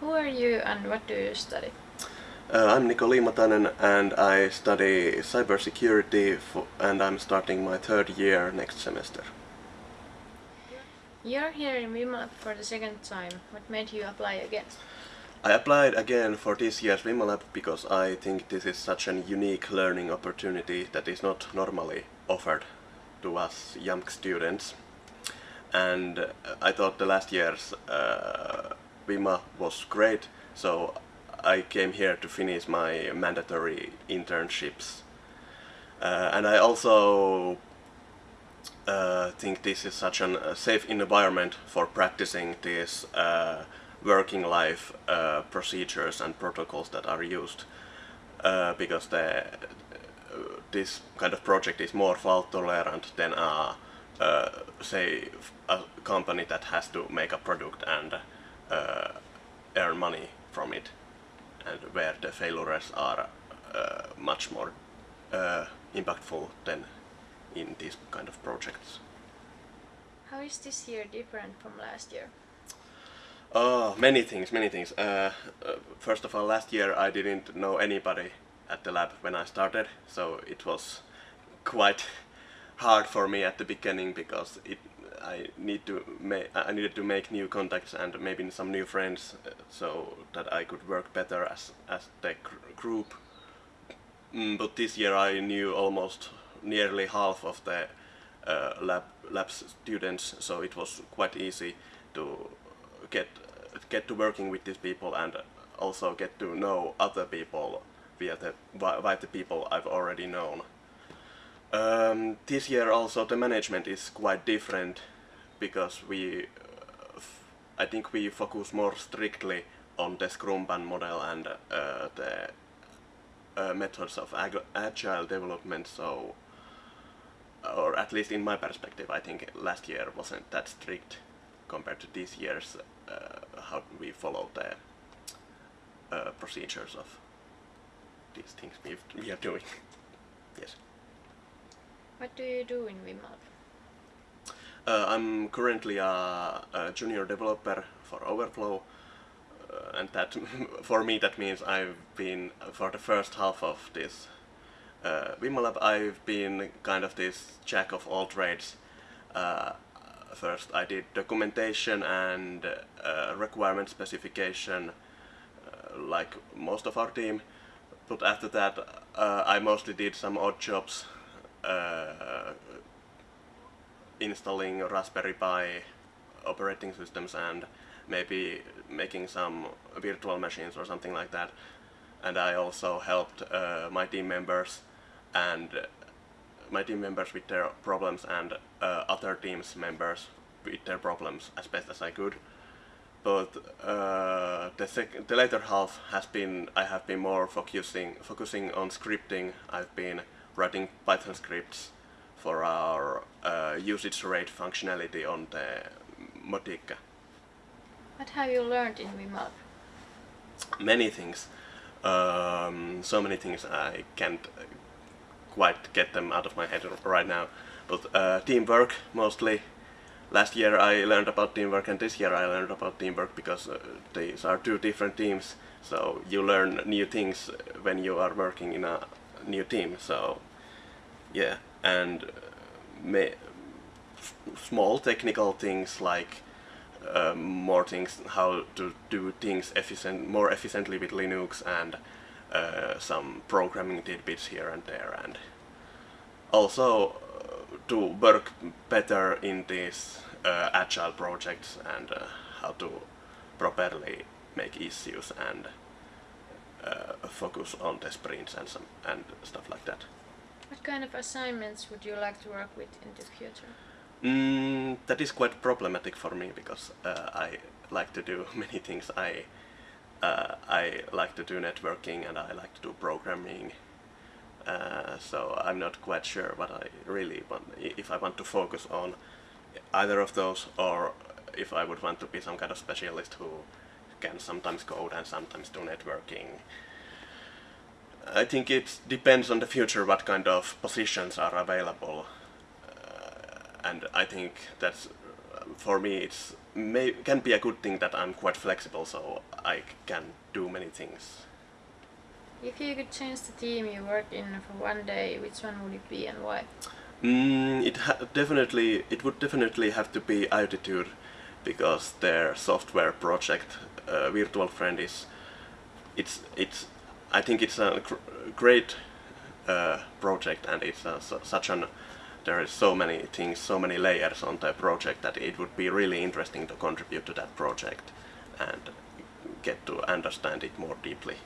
Who are you and what do you study? Uh, I'm Niko Liimatainen and I study cybersecurity and I'm starting my third year next semester. You're here in Vimalab for the second time. What made you apply again? I applied again for this year's Vimalab because I think this is such a unique learning opportunity that is not normally offered to us young students. And I thought the last year's uh, Vima was great, so I came here to finish my mandatory internships. Uh, and I also uh, think this is such a uh, safe environment for practicing these uh, working life uh, procedures and protocols that are used uh, because the, this kind of project is more fault tolerant than a say a company that has to make a product and earn money from it and where the failures are uh, much more uh, impactful than in these kind of projects. How is this year different from last year? Oh, many things, many things. Uh, uh, first of all, last year I didn't know anybody at the lab when I started, so it was quite hard for me at the beginning because it I need to I needed to make new contacts and maybe some new friends uh, so that I could work better as as the group. Mm, but this year I knew almost nearly half of the uh, lab lab students, so it was quite easy to get get to working with these people and also get to know other people via the via the people I've already known. Um, this year also the management is quite different because we, uh, I think we focus more strictly on the Scrumban model and uh, the uh, methods of ag agile development. So, or at least in my perspective, I think last year wasn't that strict compared to this year's uh, how we follow the uh, procedures of these things we are doing. yes. What do you do in Vimalab? Uh, I'm currently a, a, junior developer for Overflow uh, and that for me that means I've been for the first half of this uh, I've been kind of this jack of all trades. Uh, first I did documentation and uh, requirement specification uh, like most of our team but after that uh, I mostly did some odd jobs uh, installing Raspberry Pi operating systems and maybe making some virtual machines or something like that. And I also helped uh, my team members and my team members with their problems and uh, other teams members with their problems as best as I could. But uh, the, the later half has been I have been more focusing focusing on scripting. I've been writing Python scripts for our uh, usage rate functionality on the Modica. What have you learned in Vimalab? Many things. Um, so many things I can't quite get them out of my head right now. But uh, teamwork mostly. Last year I learned about teamwork and this year I learned about teamwork because uh, these are two different teams. So you learn new things when you are working in a new team. So yeah and uh, small technical things like uh, more things how to do things efficient more efficiently with Linux and uh, some programming tidbits here and there and also uh, to work better in these uh, agile projects and uh, how to properly make issues and focus on the sprints and some and stuff like that. What kind of assignments would you like to work with in the future? Mm, that is quite problematic for me because uh, I like to do many things. I uh, I like to do networking and I like to do programming. Uh, so I'm not quite sure what I really want, if I want to focus on either of those or if I would want to be some kind of specialist who can sometimes code and sometimes do networking I think it depends on the future what kind of positions are available. Uh, and I think that's for me it's may, can be a good thing that I'm quite flexible, so I can do many things. If you could change the team you work in for one day, which one would it be and why? Mm, it definitely it would definitely have to be Altitude because their software project uh, Virtual Friend is it's it's I think it's a gr- great uh, project and it's a, su- such an there is so many things so many layers on the project that it would be really interesting to contribute to that project and get to understand it more deeply.